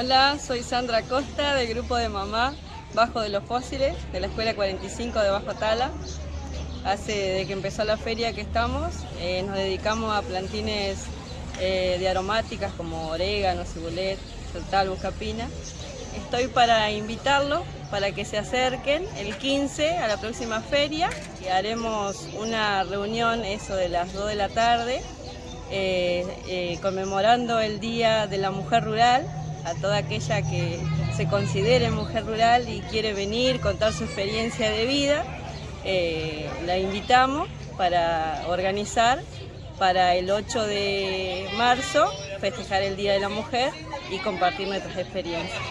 Hola, soy Sandra Costa del grupo de mamá Bajo de los Fósiles de la Escuela 45 de Bajo Tala. Hace de que empezó la feria que estamos, eh, nos dedicamos a plantines eh, de aromáticas como orégano, cibulet, soltal, buscapina. Estoy para invitarlos para que se acerquen el 15 a la próxima feria y haremos una reunión eso de las 2 de la tarde eh, conmemorando el Día de la Mujer Rural a toda aquella que se considere mujer rural y quiere venir, contar su experiencia de vida, eh, la invitamos para organizar para el 8 de marzo, festejar el Día de la Mujer y compartir nuestras experiencias.